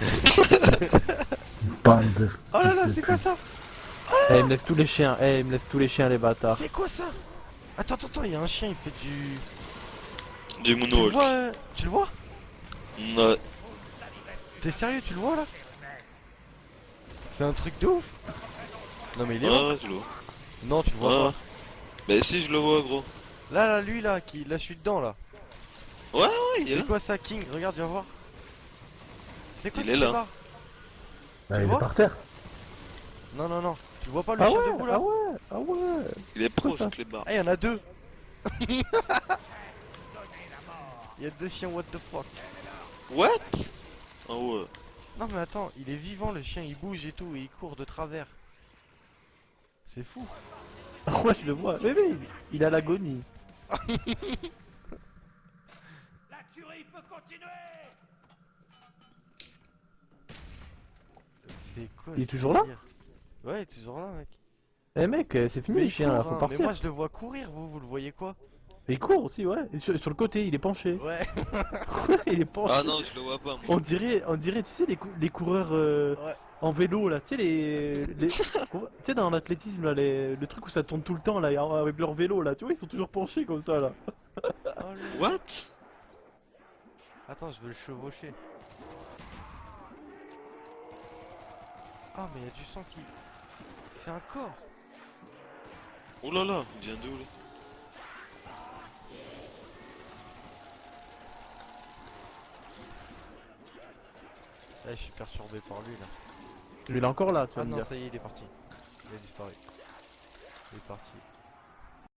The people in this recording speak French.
Bande de... Oh là là, c'est quoi ça Eh, il me laisse tous les chiens, eh, il me laisse tous les chiens, les bâtards. C'est quoi ça Attends, attends, attends, il y a un chien, il fait du... Du Tu le moonwalk. vois euh, Tu le vois Non. T'es sérieux, tu le vois là C'est un truc de ouf Non mais il est le vois. Non, tu le vois Ouais. Bah si, je le vois, gros. pas. Là, là, lui là, qui... là je suis dedans là. Ouais, ouais, il est là. C'est quoi ça, King Regarde, viens voir. C'est quoi Il ce est là. Bah, il est par terre. Non, non, non. Tu vois pas le Ah chien ouais, debout là? ah ouais, ah ouais. Il est pro, ce clébard. Ah, il y en a deux Il y a deux chiens, what the fuck What? Ah ouais. Non mais attends, il est vivant le chien, il bouge et tout, et il court de travers. C'est fou. Ah ouais, je le vois. Mais, mais, il- il a l'agonie. C'est quoi Il est toujours là Ouais, il est toujours là mec. Eh mec, euh, c'est fini Mais le chien, là, faut hein, partir. Mais moi je le vois courir, vous, vous le voyez quoi il court aussi, ouais. Et sur, sur le côté, il est penché. Ouais. il est penché. Ah non, je le vois pas, moi. On dirait, on dirait, tu sais, les, cou- les coureurs euh, Ouais. en vélo, là. Tu sais, les. les- tu sais, dans l'athlétisme, là, les- le truc où ça tourne tout le temps, là, avec leur vélo, là. Tu vois, ils sont toujours penchés comme ça, là. Oh, le- What? Attends, je veux le chevaucher. Ah mais il y a du sang qui... C'est un corps Oh là là, il vient d'où là Là je suis perturbé par lui là. Il est encore là, tu vas Ah non dire. ça y est il est parti. Il a disparu. Il est parti.